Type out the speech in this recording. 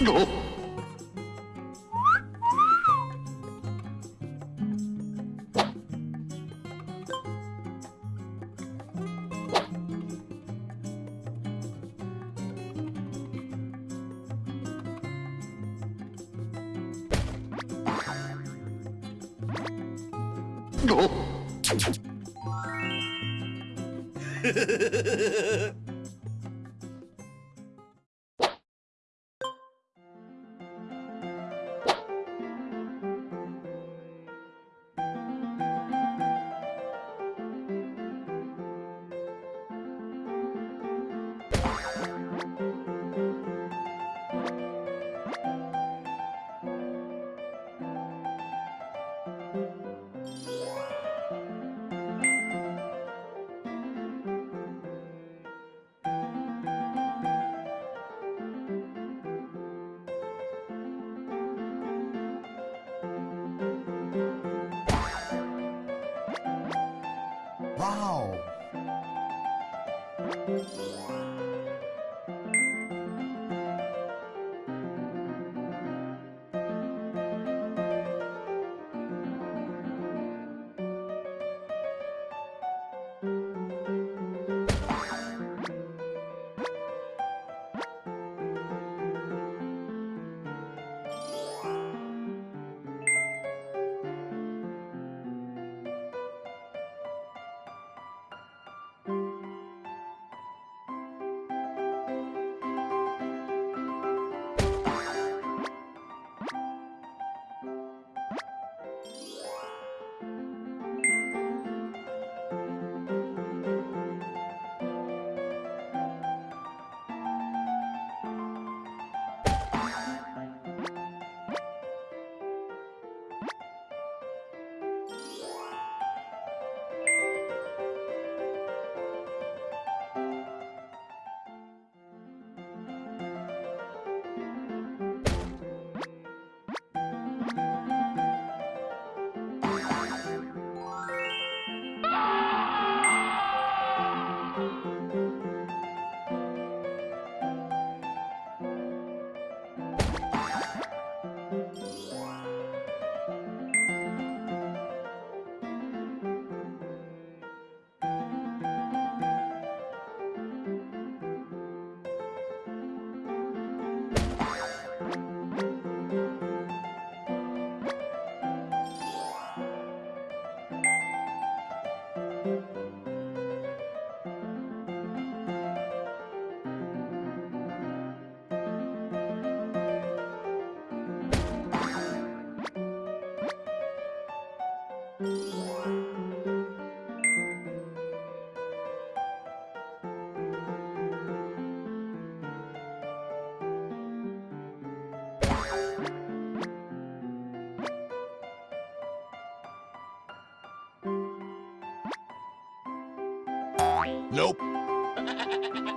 Oh! Wow! Nope.